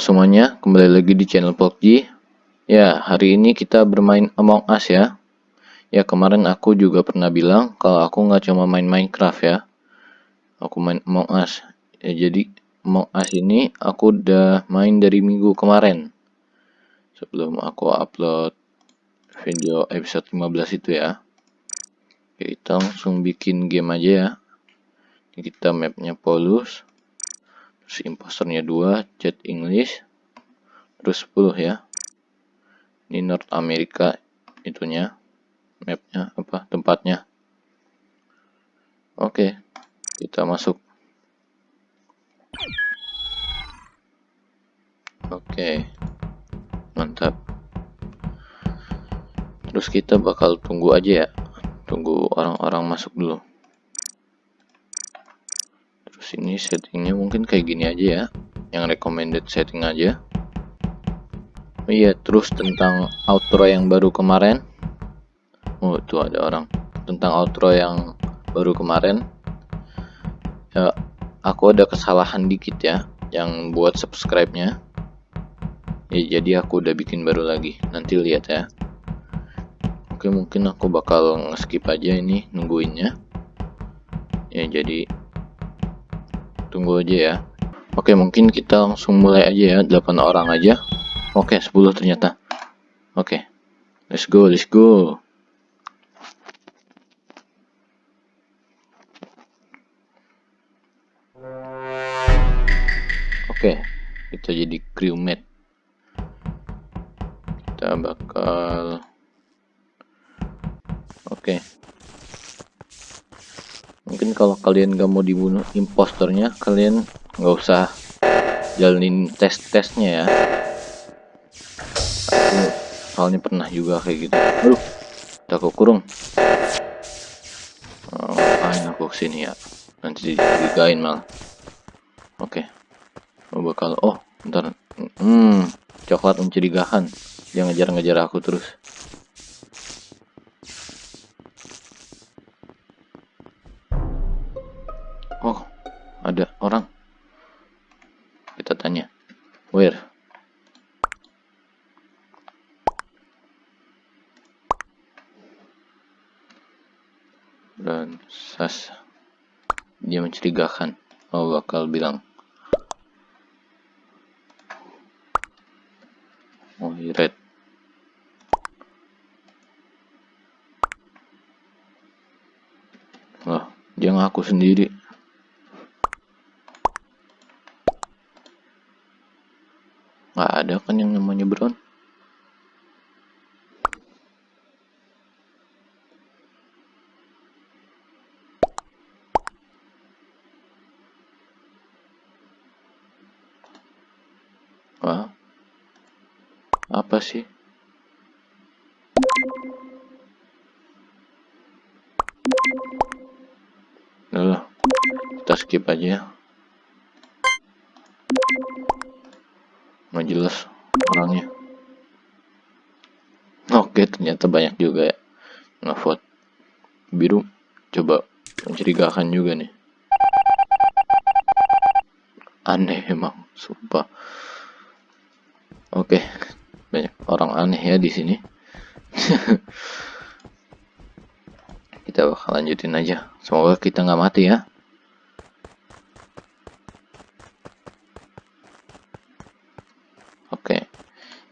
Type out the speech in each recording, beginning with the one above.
Semuanya, kembali lagi di channel PUBG. Ya, hari ini kita bermain Among Us ya. Ya, kemarin aku juga pernah bilang kalau aku nggak cuma main Minecraft ya. Aku main Among Us. Ya, jadi Among Us ini aku udah main dari minggu kemarin. Sebelum aku upload video episode 15 itu ya. Oke, kita langsung bikin game aja ya. Kita mapnya Polus terus imposternya 2 chat English terus 10 ya. Ini North America itunya mapnya apa tempatnya. Oke kita masuk. Oke mantap. Terus kita bakal tunggu aja ya tunggu orang-orang masuk dulu sini settingnya mungkin kayak gini aja ya. Yang recommended setting aja. Oh iya terus tentang outro yang baru kemarin. Oh itu ada orang. Tentang outro yang baru kemarin. Ya aku ada kesalahan dikit ya yang buat subscribe nya ya jadi aku udah bikin baru lagi. Nanti lihat ya. Oke mungkin aku bakal skip aja ini nungguinnya. Ya jadi tunggu aja ya. Oke mungkin kita langsung mulai aja ya 8 orang aja. Oke 10 ternyata. Oke let's go let's go. Oke kita jadi crewmate kita bakal oke mungkin kalau kalian gak mau dibunuh impostornya kalian nggak usah jalanin tes-tesnya ya. Aku soalnya pernah juga kayak gitu. Aduh udah kurung. Oh, ngapain aku ke sini ya? Nanti digain mal. Oke. Okay. bakal oh ntar hmm coklat mencurigakan. Dia ngejar-ngejar aku terus ada orang. Kita tanya. Where? Dan sas dia mencurigakan. Oh bakal bilang. Oh red Wah, dia ngaku sendiri nggak ada kan yang namanya brown Wah, apa sih? Udah kita skip aja. Nggak jelas orangnya. Oke ternyata banyak juga ya ngevote. Biru coba mencurigakan juga nih. Aneh emang sumpah. Oke banyak orang aneh ya di sini. Kita bakal lanjutin aja. Semoga kita nggak mati ya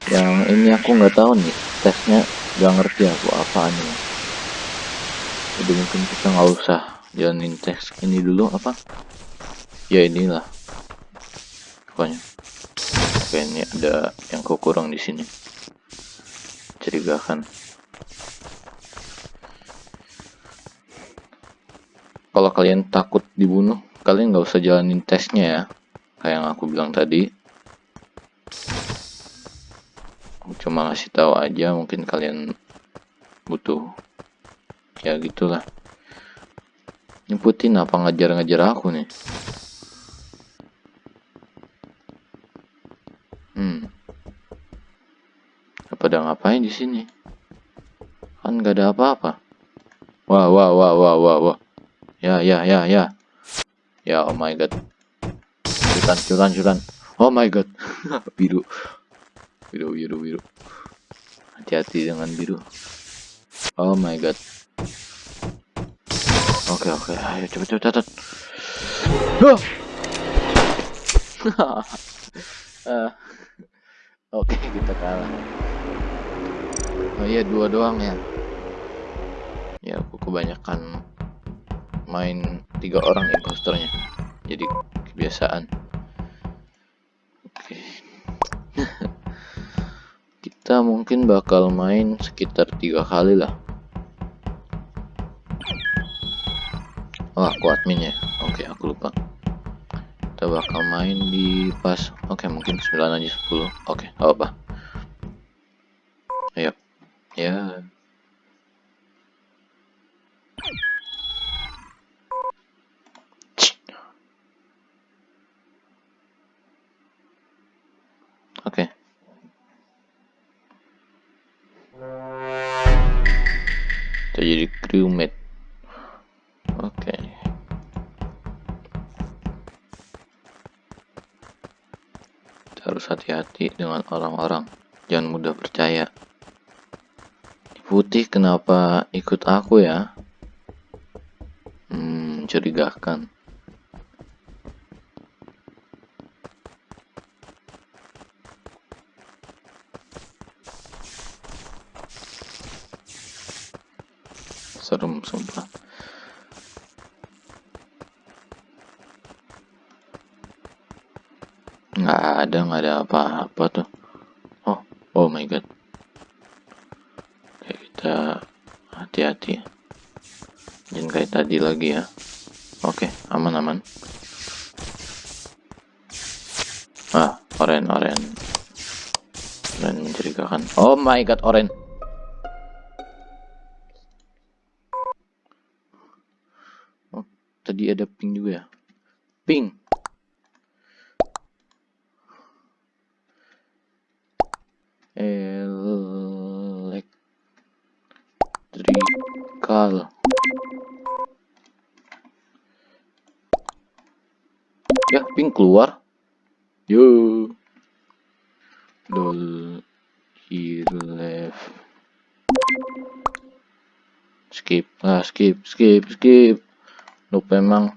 yang ini aku nggak tahu nih tesnya nggak ngerti aku apa nih jadi mungkin kita nggak usah jalanin tes ini dulu apa? Ya inilah. Pokoknya. Oke ini ada yang kurang di sini. Curigakan. Kalau kalian takut dibunuh kalian nggak usah jalanin tesnya ya. Kayak yang aku bilang tadi cuma ngasih tahu aja mungkin kalian butuh. Ya gitulah. Nyebutin apa ngajar-ngajar aku nih? Hmm. Apa ada ngapain di sini? Kan gak ada apa-apa. Wah wah wah wah wah wah. Ya ya ya ya. Ya oh my god. Curan curan curan. Oh my god. biru. Biru, biru, biru. Hati-hati dengan biru. Oh my god. Oke, oke. Ayo cepet, cepet, cepet. Uh, oke, kita kalah. Oh iya, dua doang ya. Ya, aku kebanyakan main tiga orang imposternya. Jadi kebiasaan. Kita mungkin bakal main sekitar tiga kali lah. Oh aku admin ya. Oke aku lupa. Kita bakal main di pas oke mungkin 9 aja 10 oke apa ayo. Ya jadi crewmate. Oke. Okay. kita harus hati-hati dengan orang-orang. Jangan mudah percaya. Putih kenapa ikut aku ya? Hmm mencurigakan serem sumpah. Nggak ada nggak ada apa-apa tuh. Oh oh my god. Kayak kita hati-hati. Jangan kayak tadi lagi ya. Oke aman aman ah oren oren. Oren mencurigakan. Oh my god oren tadi ada ping juga ya? Ping elektrikal ya ping keluar. Yo. Here left skip. Ah skip skip skip lupa emang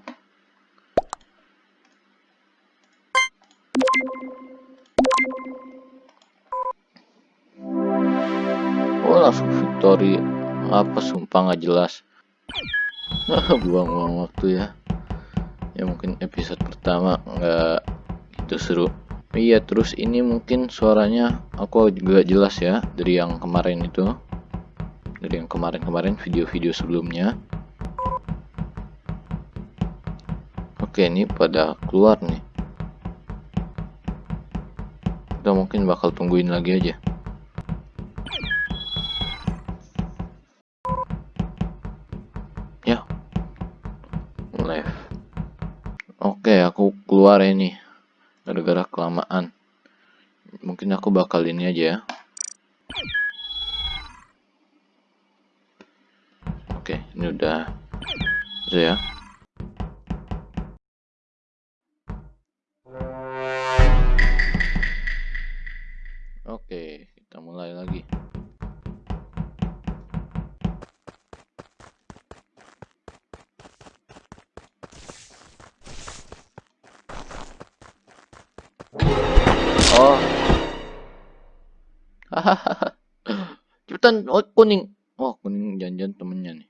oh langsung victory. Apa sumpah nggak jelas. Buang-buang waktu ya. Ya mungkin episode pertama nggak gitu seru. Iya terus ini mungkin suaranya aku juga jelas ya dari yang kemarin itu. Dari yang kemarin-kemarin video-video sebelumnya Oke ini pada keluar nih. Kita mungkin bakal tungguin lagi aja. Ya. Left oke aku keluar ini. Gara-gara kelamaan. Mungkin aku bakal ini aja ya. Oke ini udah. Ya Cepetan, oh kuning. Oh, kuning janjian temennya nih.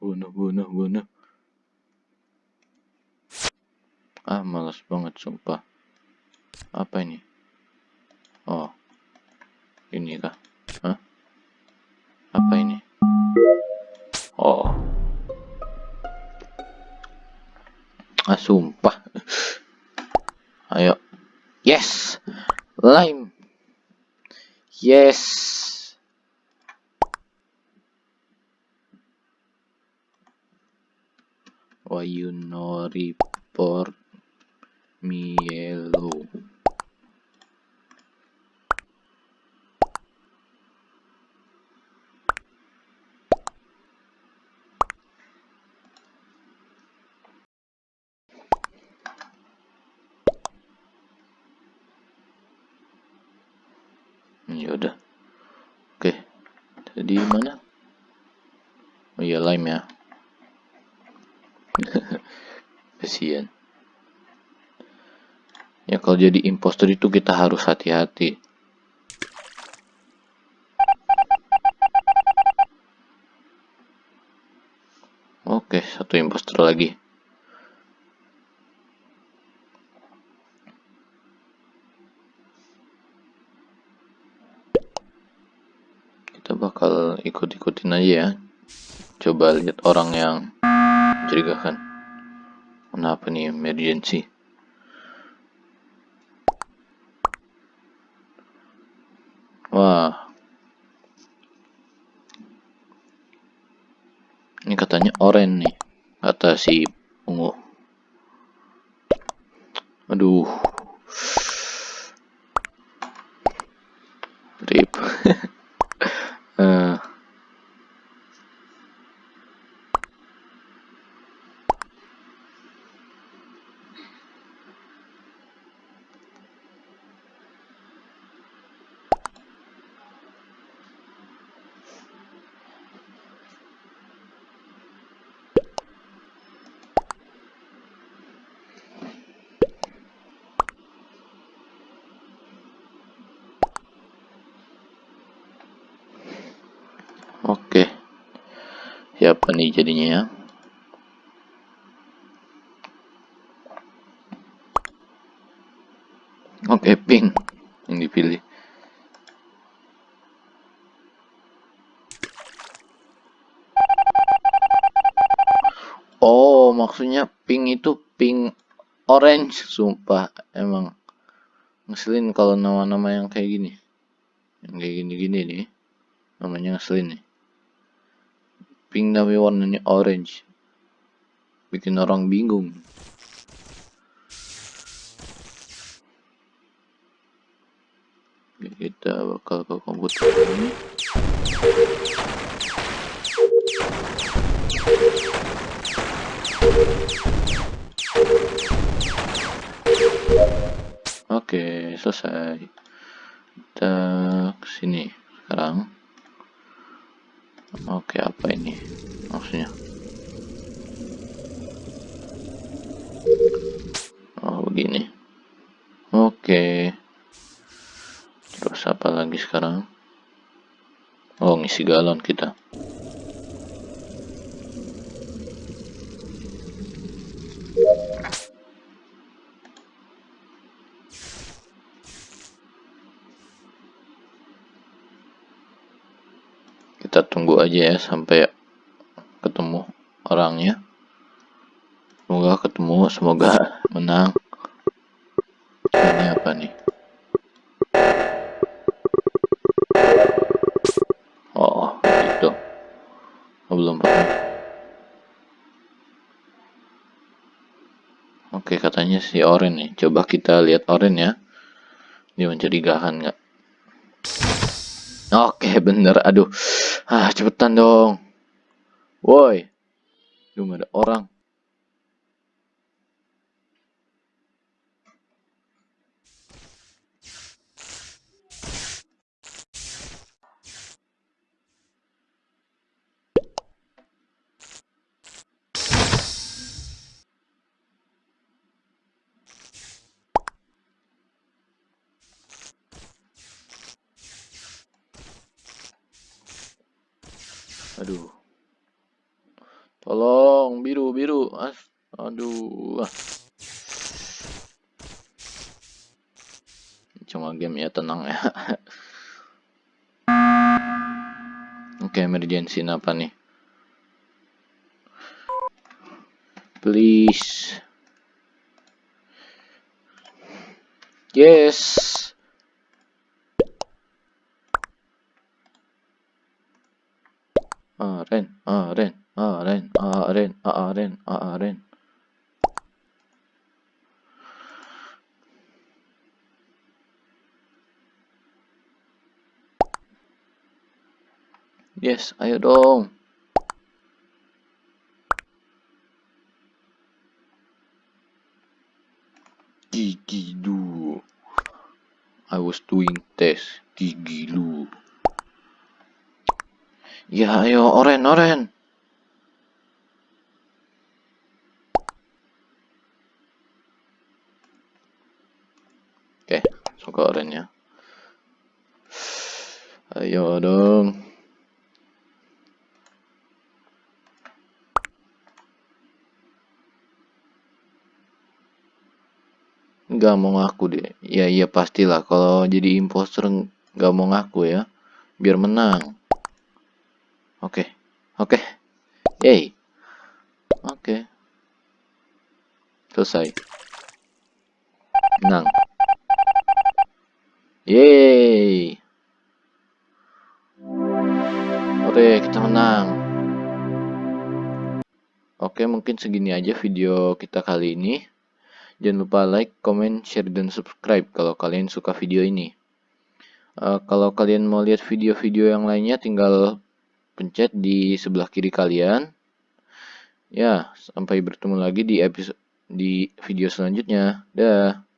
Bunuh, bunuh, bunuh. Ah, malas banget sumpah. Apa ini? Oh. Ini kah? Hah? apa ini? Oh. Ah sumpah. Ayo. Yes. Lime yes. Why you no report me yellow jadi mana? Oh iya lime ya. Kasihan ya kalau jadi impostor itu kita harus hati-hati. Oke satu impostor lagi kita bakal aja ya coba lihat orang yang mencurigakan kenapa nih emergency Wah. Ini katanya oren nih. Kata si ungu. Aduh. Rip. uh, Oke. Siapa nih jadinya ya? Oke, pink yang dipilih. Oh, maksudnya pink itu pink orange, sumpah. Emang ngeselin kalau nama-nama yang kayak gini. Yang kayak gini-gini nih. Namanya ngeselin nih pink tapi warnanya orange bikin orang bingung kita bakal ke komputer ini Oke, selesai. Kita sini sekarang. Oke, apa ini maksudnya? Oh, begini. Oke. Terus apa lagi sekarang? Oh, ngisi galon kita. Aja ya sampai ketemu orangnya. Semoga ketemu semoga menang. Ini apa nih? Oh itu oh, belum pernah. Oke katanya si Oren nih. Coba kita lihat Oren ya. Dia mencurigakan nggak? Oke bener. Aduh Ah, cepetan dong. Woi. Belum ada orang. Aduh. Tolong biru biru. As aduh. Ah. cuma game ya tenang ya. Oke okay, emergency apa nih? Please. Yes aren aren aren Yes, ayo dong. Gigi do. I was doing test. gigi lu. Ya ayo oren oren. Oke, suka orennya. Ayo dong. nggak mau ngaku deh. Ya iya pastilah. Kalau jadi imposter nggak mau ngaku ya. Biar menang. Oke. Oke. Yay. Oke. Selesai. Menang yay oke kita menang oke mungkin segini aja video kita kali ini Jangan lupa like, comment, share, dan subscribe kalau kalian suka video ini. Uh, kalau kalian mau lihat video-video yang lainnya tinggal pencet di sebelah kiri kalian. Ya, sampai bertemu lagi di episode di video selanjutnya. Dah.